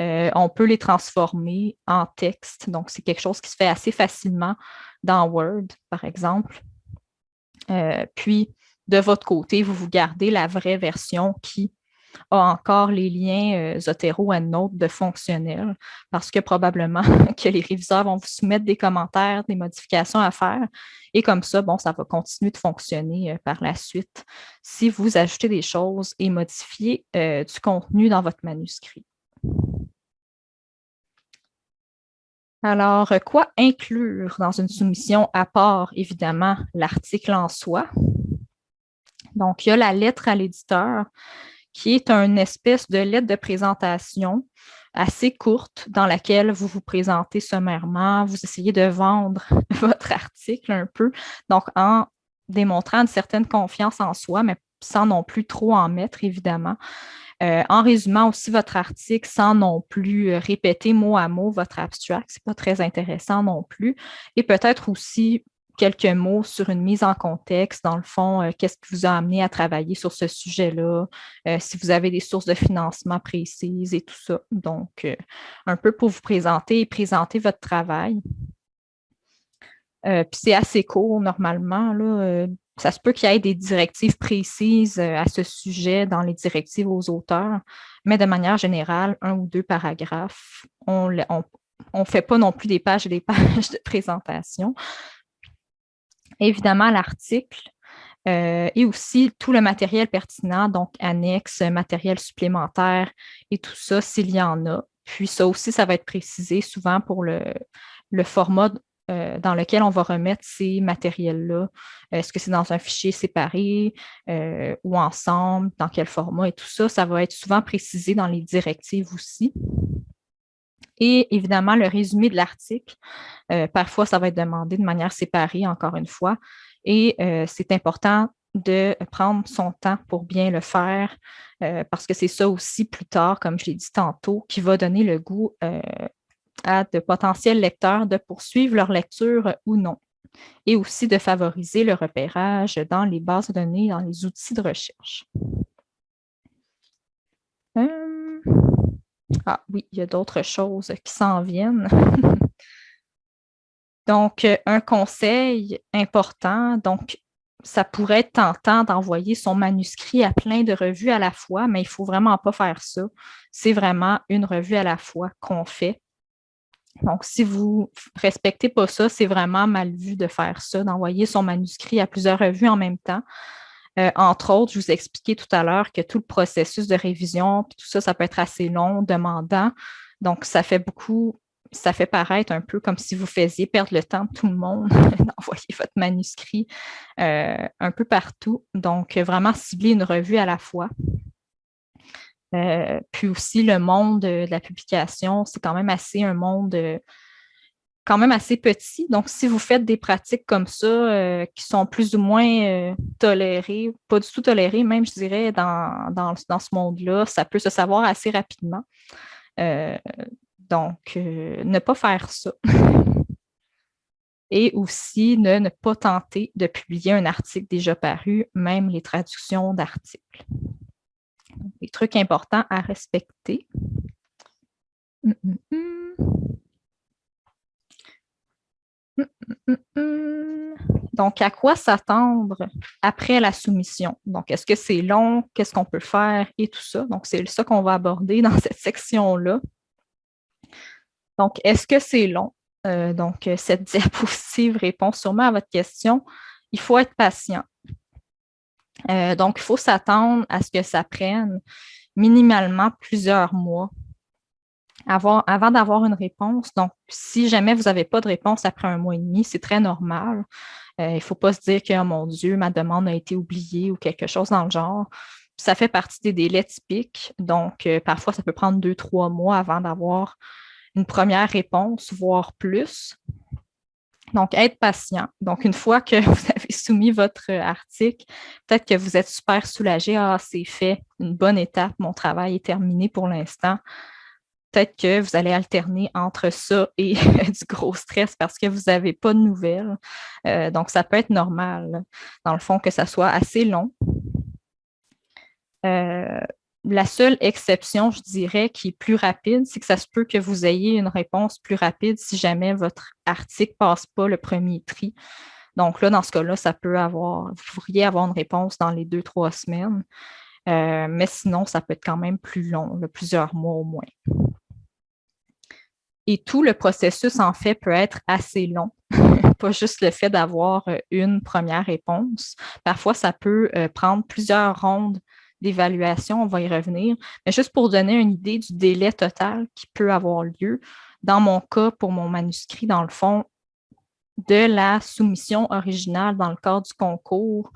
S1: euh, on peut les transformer en texte. Donc, c'est quelque chose qui se fait assez facilement dans Word, par exemple. puis, de votre côté, vous vous gardez la vraie version qui a encore les liens euh, Zotero et Note de fonctionnel parce que probablement que les réviseurs vont vous soumettre des commentaires, des modifications à faire et comme ça, bon, ça va continuer de fonctionner euh, par la suite si vous ajoutez des choses et modifiez euh, du contenu dans votre manuscrit. Alors, quoi inclure dans une soumission à part, évidemment, l'article en soi? Donc, il y a la lettre à l'éditeur, qui est une espèce de lettre de présentation assez courte dans laquelle vous vous présentez sommairement, vous essayez de vendre votre article un peu, donc en démontrant une certaine confiance en soi, mais sans non plus trop en mettre, évidemment. Euh, en résumant aussi votre article sans non plus euh, répéter mot à mot votre abstract, ce n'est pas très intéressant non plus. Et peut-être aussi quelques mots sur une mise en contexte, dans le fond, euh, qu'est-ce qui vous a amené à travailler sur ce sujet-là, si vous avez des sources de financement précises et tout ça. Donc, un peu pour vous présenter et présenter votre travail. puis c'est assez court normalement, là, ça se peut qu'il y ait des directives précises euh, à ce sujet dans les directives aux auteurs, mais de manière générale, un ou deux paragraphes. On ne fait pas non plus des pages et des pages de présentation. Évidemment, l'article euh, et aussi tout le matériel pertinent, donc annexe, matériel supplémentaire et tout ça, s'il y en a. Puis ça aussi, ça va être précisé souvent pour le, format euh, dans lequel on va remettre ces matériels-là. Est-ce que c'est dans un fichier séparé euh, ou ensemble, dans quel format et tout ça, ça va être souvent précisé dans les directives aussi. Et évidemment, le résumé de l'article, euh, parfois, ça va être demandé de manière séparée, encore une fois. Et c'est important de prendre son temps pour bien le faire, parce que c'est ça aussi plus tard, comme je l'ai dit tantôt, qui va donner le goût à de potentiels lecteurs de poursuivre leur lecture ou non, et aussi de favoriser le repérage dans les bases de données, dans les outils de recherche. Euh, ah oui, il y a d'autres choses qui s'en viennent. donc, un conseil important, donc ça pourrait être tentant d'envoyer son manuscrit à plein de revues à la fois, mais il ne faut vraiment pas faire ça. C'est vraiment une revue à la fois qu'on fait donc, si vous ne respectez pas ça, c'est vraiment mal vu de faire ça, d'envoyer son manuscrit à plusieurs revues en même temps. Euh, entre autres, je vous ai expliqué tout à l'heure que tout le processus de révision, tout ça, ça peut être assez long, demandant. Donc, ça fait beaucoup, ça fait paraître un peu comme si vous faisiez perdre le temps de tout le monde d'envoyer votre manuscrit euh, un peu partout. Donc, vraiment cibler une revue à la fois. Euh, puis aussi, le monde de la publication, c'est quand même assez un monde quand même assez petit. Donc, si vous faites des pratiques comme ça euh, qui sont plus ou moins tolérées, pas du tout tolérées, même, je dirais, dans, dans, ce monde-là, ça peut se savoir assez rapidement. donc, ne pas faire ça. Et aussi, ne, pas tenter de publier un article déjà paru, même les traductions d'articles des trucs importants à respecter. Hum, hum, hum. Donc, à quoi s'attendre après la soumission? Donc, est-ce que c'est long? Qu'est-ce qu'on peut faire? Et tout ça. Donc, c'est ça qu'on va aborder dans cette section-là. Donc, est-ce que c'est long? Euh, donc, cette diapositive répond sûrement à votre question. Il faut être patient. Euh, donc, il faut s'attendre à ce que ça prenne minimalement plusieurs mois avant, d'avoir une réponse. Donc, si jamais vous n'avez pas de réponse après un mois et demi, c'est très normal. Euh, il ne faut pas se dire que, oh mon Dieu, ma demande a été oubliée ou quelque chose dans le genre. Ça fait partie des délais typiques. Donc, euh, parfois, ça peut prendre deux, trois mois avant d'avoir une première réponse, voire plus. Donc, être patient. Donc, une fois que vous avez soumis votre article, peut-être que vous êtes super soulagé. Ah, c'est fait, une bonne étape, mon travail est terminé pour l'instant. Peut-être que vous allez alterner entre ça et du gros stress parce que vous n'avez pas de nouvelles. Euh, donc, ça peut être normal, dans le fond, que ça soit assez long. Euh, la seule exception, je dirais, qui est plus rapide, c'est que ça se peut que vous ayez une réponse plus rapide si jamais votre article ne passe pas le premier tri. Donc là, dans ce cas-là, ça peut avoir, vous pourriez avoir une réponse dans les deux, trois semaines. Euh, mais sinon, ça peut être quand même plus long, plusieurs mois au moins. Et tout le processus, en fait, peut être assez long. Pas juste le fait d'avoir euh, une première réponse. Parfois, ça peut euh, prendre plusieurs rondes d'évaluation, on va y revenir, mais juste pour donner une idée du délai total qui peut avoir lieu. dans mon cas, pour mon manuscrit, dans le fond, de la soumission originale dans le cadre du concours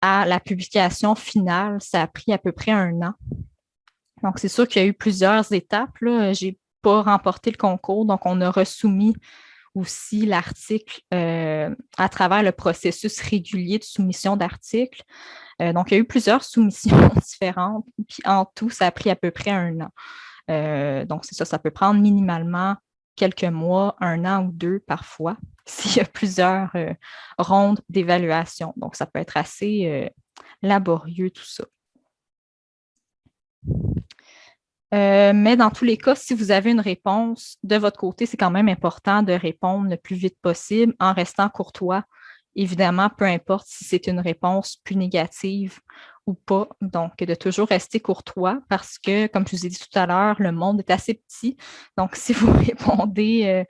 S1: à la publication finale, ça a pris à peu près un an. Donc, c'est sûr qu'il y a eu plusieurs étapes. Pas remporté le concours, donc on a resoumis aussi l'article euh, à travers le processus régulier de soumission d'articles. Euh, donc, il y a eu plusieurs soumissions différentes, puis en tout, ça a pris à peu près un an. Euh, donc, c'est ça, ça peut prendre minimalement quelques mois, un an ou deux parfois, s'il y a plusieurs rondes d'évaluation. Donc, ça peut être assez laborieux tout ça. Euh, mais dans tous les cas, si vous avez une réponse de votre côté, c'est quand même important de répondre le plus vite possible en restant courtois. Évidemment, peu importe si c'est une réponse plus négative ou pas. Donc, de toujours rester courtois parce que, comme je vous ai dit tout à l'heure, le monde est assez petit. Donc, si vous répondez euh,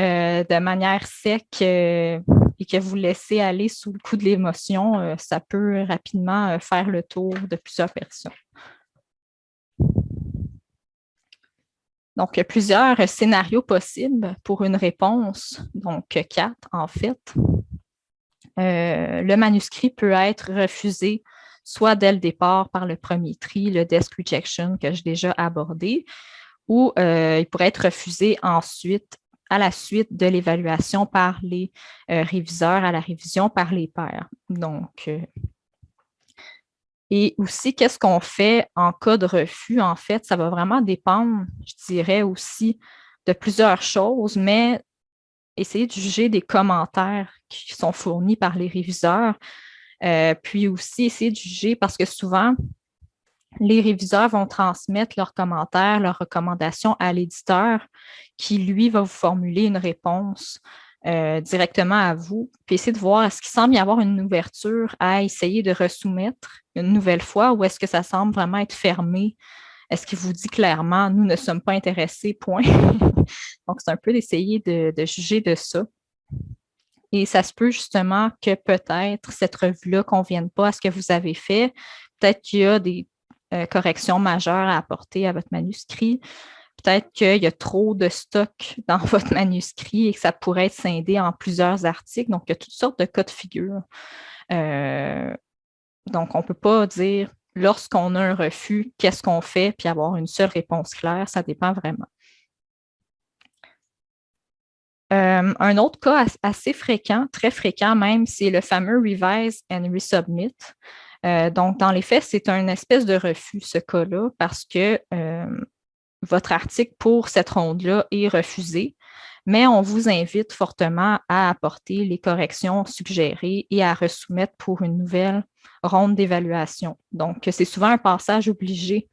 S1: euh, de manière sec et que vous laissez aller sous le coup de l'émotion, ça peut rapidement faire le tour de plusieurs personnes. Donc, il y a plusieurs scénarios possibles pour une réponse, donc quatre en fait. Euh, le manuscrit peut être refusé soit dès le départ par le premier tri, le desk rejection que j'ai déjà abordé, ou euh, il pourrait être refusé ensuite à la suite de l'évaluation par les euh, réviseurs, à la révision par les pairs. Donc, et aussi, qu'est-ce qu'on fait en cas de refus? En fait, ça va vraiment dépendre, je dirais aussi, de plusieurs choses, mais essayer de juger des commentaires qui sont fournis par les réviseurs, euh, puis aussi essayer de juger parce que souvent, les réviseurs vont transmettre leurs commentaires, leurs recommandations à l'éditeur qui, lui, va vous formuler une réponse euh, directement à vous, puis essayer de voir est-ce qu'il semble y avoir une ouverture à essayer de resoumettre une nouvelle fois ou est-ce que ça semble vraiment être fermé? Est-ce qu'il vous dit clairement nous ne sommes pas intéressés, point? Donc, c'est un peu d'essayer de, juger de ça. Et ça se peut justement que peut-être cette revue-là ne convienne pas à ce que vous avez fait. Peut-être qu'il y a des euh, corrections majeures à apporter à votre manuscrit. Peut-être qu'il y a trop de stock dans votre manuscrit et que ça pourrait être scindé en plusieurs articles. Donc, il y a toutes sortes de cas de figure. Euh, donc, on ne peut pas dire lorsqu'on a un refus, qu'est-ce qu'on fait, puis avoir une seule réponse claire. Ça dépend vraiment. Euh, un autre cas assez fréquent, très fréquent même, c'est le fameux revise and resubmit. Euh, donc, dans les faits, c'est un espèce de refus, ce cas-là, parce que votre article pour cette ronde-là est refusé, mais on vous invite fortement à apporter les corrections suggérées et à resoumettre pour une nouvelle ronde d'évaluation. Donc, c'est souvent un passage obligé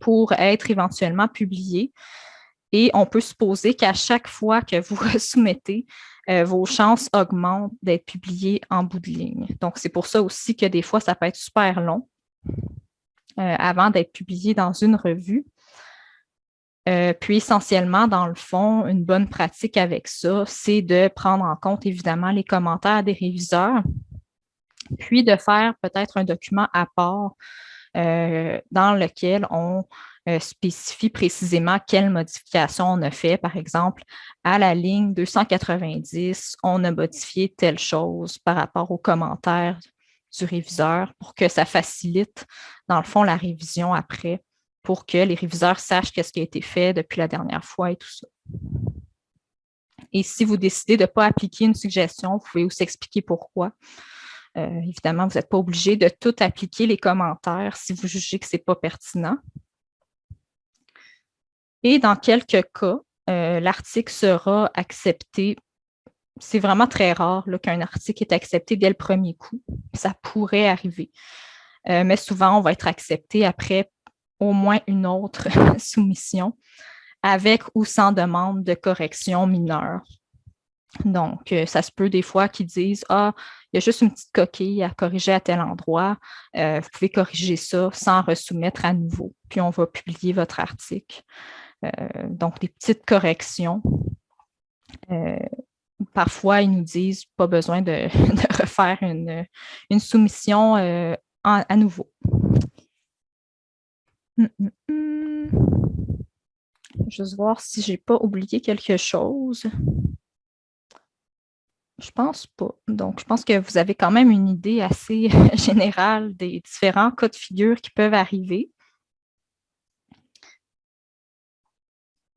S1: pour être éventuellement publié. Et on peut supposer qu'à chaque fois que vous resoumettez, euh, vos chances augmentent d'être publiés en bout de ligne. Donc, c'est pour ça aussi que des fois, ça peut être super long euh, avant d'être publié dans une revue. Euh, puis essentiellement, dans le fond, une bonne pratique avec ça, c'est de prendre en compte évidemment les commentaires des réviseurs, puis de faire peut-être un document à part euh, dans lequel on euh, spécifie précisément quelles modifications on a fait. Par exemple, à la ligne 290, on a modifié telle chose par rapport aux commentaires du réviseur pour que ça facilite, dans le fond, la révision après pour que les réviseurs sachent qu'est-ce qui a été fait depuis la dernière fois et tout ça. Et si vous décidez de ne pas appliquer une suggestion, vous pouvez aussi expliquer pourquoi. Euh, évidemment, vous n'êtes pas obligé de tout appliquer les commentaires si vous jugez que ce n'est pas pertinent. Et dans quelques cas, euh, l'article sera accepté. C'est vraiment très rare qu'un article est accepté dès le premier coup. Ça pourrait arriver. Euh, mais souvent, on va être accepté après au moins une autre soumission avec ou sans demande de correction mineure. Donc, euh, ça se peut des fois qu'ils disent « Ah, il y a juste une petite coquille à corriger à tel endroit. Euh, vous pouvez corriger ça sans resoumettre à nouveau. Puis, on va publier votre article. Euh, donc, des petites corrections. parfois, ils nous disent « Pas besoin de, refaire une, soumission à nouveau. Hum, hum, hum. Juste voir si je n'ai pas oublié quelque chose. Je pense pas. Donc, je pense que vous avez quand même une idée assez générale des différents cas de figure qui peuvent arriver.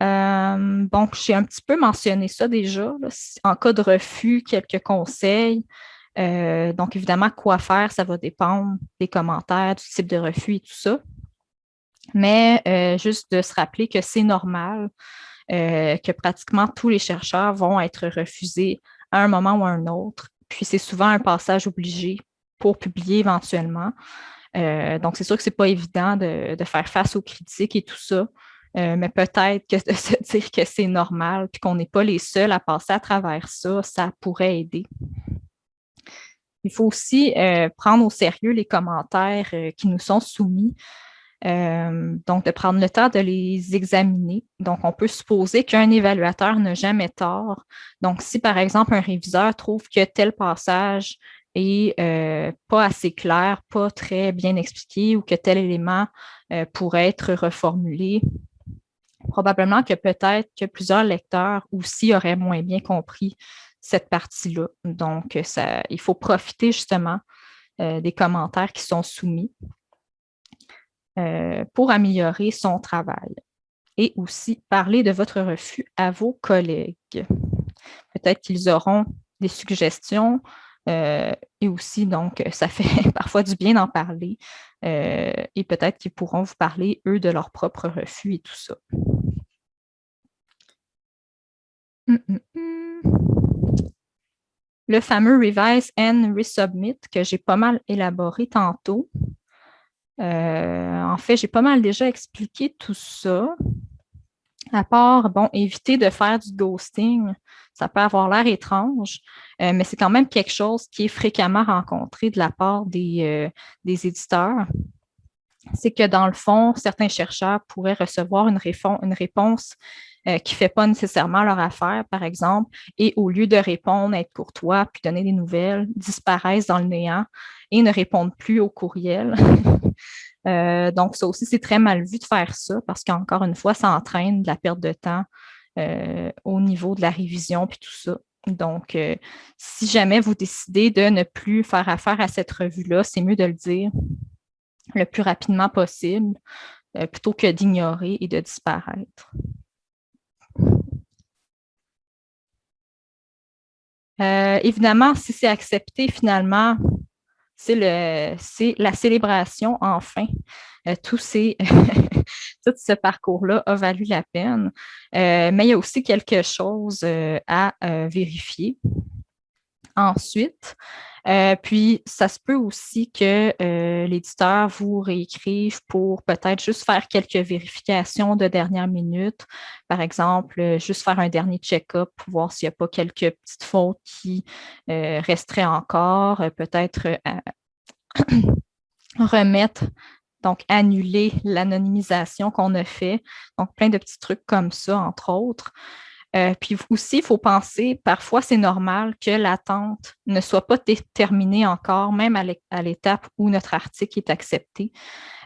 S1: Euh, bon, j'ai un petit peu mentionné ça déjà. En cas de refus, quelques conseils. Euh, donc, évidemment, quoi faire, ça va dépendre des commentaires, du type de refus et tout ça. Mais euh, juste de se rappeler que c'est normal, que pratiquement tous les chercheurs vont être refusés à un moment ou à un autre. Puis c'est souvent un passage obligé pour publier éventuellement. Euh, donc, c'est sûr que ce n'est pas évident de, faire face aux critiques et tout ça, euh, mais peut-être que de se dire que c'est normal puis qu'on n'est pas les seuls à passer à travers ça, ça pourrait aider. Il faut aussi euh, prendre au sérieux les commentaires qui nous sont soumis. Euh, donc, de prendre le temps de les examiner. Donc, on peut supposer qu'un évaluateur n'a jamais tort. Donc, si par exemple un réviseur trouve que tel passage est euh, pas assez clair, pas très bien expliqué ou que tel élément euh, pourrait être reformulé, probablement que peut-être que plusieurs lecteurs aussi auraient moins bien compris cette partie-là. Donc, ça, il faut profiter justement des commentaires qui sont soumis. Euh, pour améliorer son travail. Et aussi parler de votre refus à vos collègues. Peut-être qu'ils auront des suggestions euh, et aussi, donc, ça fait parfois du bien d'en parler. Euh, et peut-être qu'ils pourront vous parler, eux, de leur propre refus et tout ça. Hum, hum, hum. Le fameux Revise and Resubmit que j'ai pas mal élaboré tantôt. Euh, en fait, j'ai pas mal déjà expliqué tout ça. À part, bon, éviter de faire du ghosting, ça peut avoir l'air étrange, euh, mais c'est quand même quelque chose qui est fréquemment rencontré de la part des, euh, des éditeurs. C'est que dans le fond, certains chercheurs pourraient recevoir une, une réponse qui ne fait pas nécessairement leur affaire, par exemple, et au lieu de répondre, être courtois, puis donner des nouvelles, disparaissent dans le néant et ne répondent plus au courriel. Euh, donc, ça aussi, c'est très mal vu de faire ça parce qu'encore une fois, ça entraîne de la perte de temps euh, au niveau de la révision puis tout ça. Donc, euh, si jamais vous décidez de ne plus faire affaire à cette revue-là, c'est mieux de le dire le plus rapidement possible plutôt que d'ignorer et de disparaître. évidemment, si c'est accepté finalement, c'est la célébration, enfin. Euh, tout, tout ce parcours-là a valu la peine. Euh, mais il y a aussi quelque chose euh, à vérifier. Ensuite, puis, ça se peut aussi que l'éditeur vous réécrive pour peut-être juste faire quelques vérifications de dernière minute. Par exemple, juste faire un dernier check-up pour voir s'il n'y a pas quelques petites fautes qui resteraient encore. Peut-être remettre, donc annuler l'anonymisation qu'on a fait. Donc, plein de petits trucs comme ça, entre autres. Euh, puis aussi, il faut penser, parfois c'est normal que l'attente ne soit pas terminée encore, même à l'étape où notre article est accepté.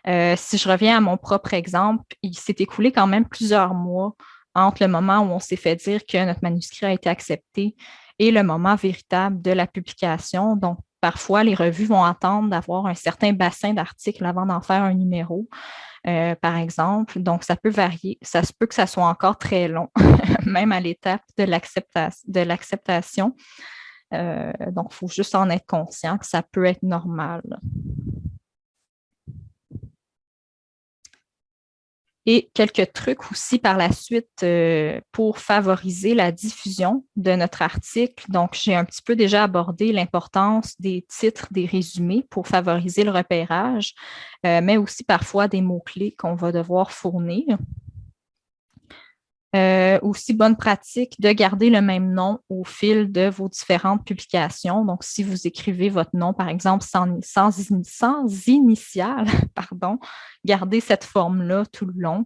S1: Euh, si je reviens à mon propre exemple, il s'est écoulé quand même plusieurs mois entre le moment où on s'est fait dire que notre manuscrit a été accepté et le moment véritable de la publication. Donc, parfois, les revues vont attendre d'avoir un certain bassin d'articles avant d'en faire un numéro, euh, par exemple. Donc, ça peut varier. Ça se peut que ça soit encore très long, même à l'étape de l'acceptation. Euh, donc, il faut juste en être conscient que ça peut être normal. Et quelques trucs aussi par la suite euh, pour favoriser la diffusion de notre article. Donc, j'ai un petit peu déjà abordé l'importance des titres, des résumés pour favoriser le repérage, euh, mais aussi parfois des mots-clés qu'on va devoir fournir. Euh, aussi, bonne pratique de garder le même nom au fil de vos différentes publications. Donc, si vous écrivez votre nom, par exemple, sans, sans, sans initial, pardon, gardez cette forme-là tout le long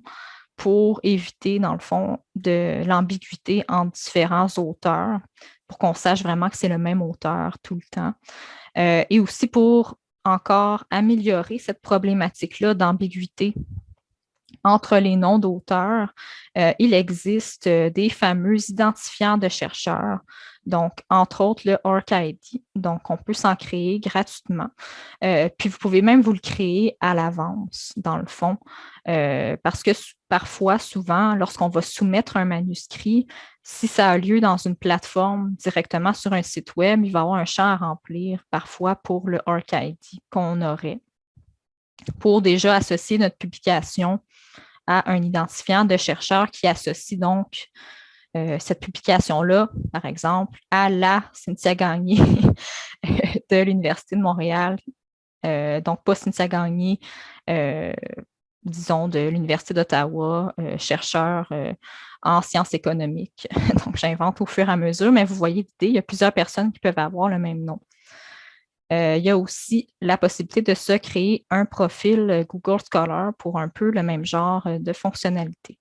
S1: pour éviter, dans le fond, de l'ambiguïté entre différents auteurs, pour qu'on sache vraiment que c'est le même auteur tout le temps. Euh, et aussi pour encore améliorer cette problématique-là d'ambiguïté entre les noms d'auteurs, euh, il existe euh, des fameux identifiants de chercheurs, donc entre autres le ORCID. Donc, on peut s'en créer gratuitement. Euh, puis, vous pouvez même vous le créer à l'avance, dans le fond, parce que parfois, souvent, lorsqu'on va soumettre un manuscrit, si ça a lieu dans une plateforme directement sur un site web, il va y avoir un champ à remplir parfois pour le ORCID qu'on aurait pour déjà associer notre publication un identifiant de chercheur qui associe donc euh, cette publication-là, par exemple, à la Cynthia Gagné de l'Université de Montréal. Euh, donc, pas Cynthia Gagné, euh, disons, de l'Université d'Ottawa, chercheur en sciences économiques. donc, j'invente au fur et à mesure, mais vous voyez l'idée, il y a plusieurs personnes qui peuvent avoir le même nom. Euh, il y a aussi la possibilité de se créer un profil euh, Google Scholar pour un peu le même genre euh, de fonctionnalité.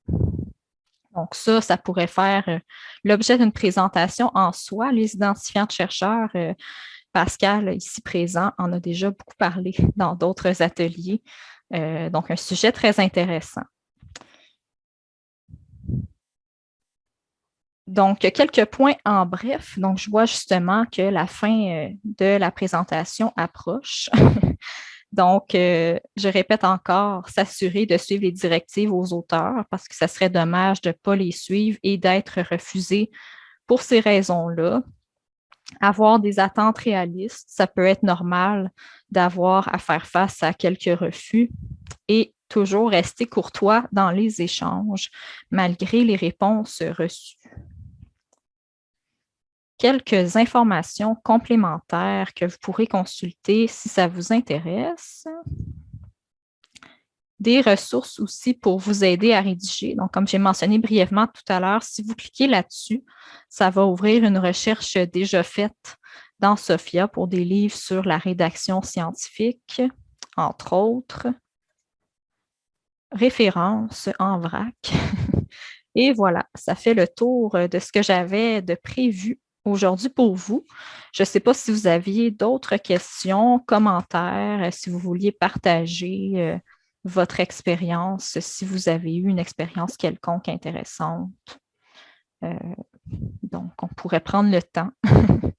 S1: Donc ça, ça pourrait faire l'objet d'une présentation en soi. Les identifiants de chercheurs, Pascal, ici présent, en a déjà beaucoup parlé dans d'autres ateliers. donc un sujet très intéressant. Donc, quelques points en bref. Donc, je vois justement que la fin euh, de la présentation approche. Donc, euh, je répète encore, s'assurer de suivre les directives aux auteurs parce que ça serait dommage de ne pas les suivre et d'être refusé pour ces raisons-là. Avoir des attentes réalistes, ça peut être normal d'avoir à faire face à quelques refus et toujours rester courtois dans les échanges malgré les réponses reçues quelques informations complémentaires que vous pourrez consulter si ça vous intéresse. Des ressources aussi pour vous aider à rédiger. Donc, comme j'ai mentionné brièvement tout à l'heure, si vous cliquez là-dessus, ça va ouvrir une recherche déjà faite dans Sophia pour des livres sur la rédaction scientifique, entre autres. Références en vrac. Et voilà, ça fait le tour de ce que j'avais de prévu aujourd'hui pour vous. Je ne sais pas si vous aviez d'autres questions, commentaires, euh, si vous vouliez partager euh, votre expérience, si vous avez eu une expérience quelconque intéressante. Euh, donc, on pourrait prendre le temps.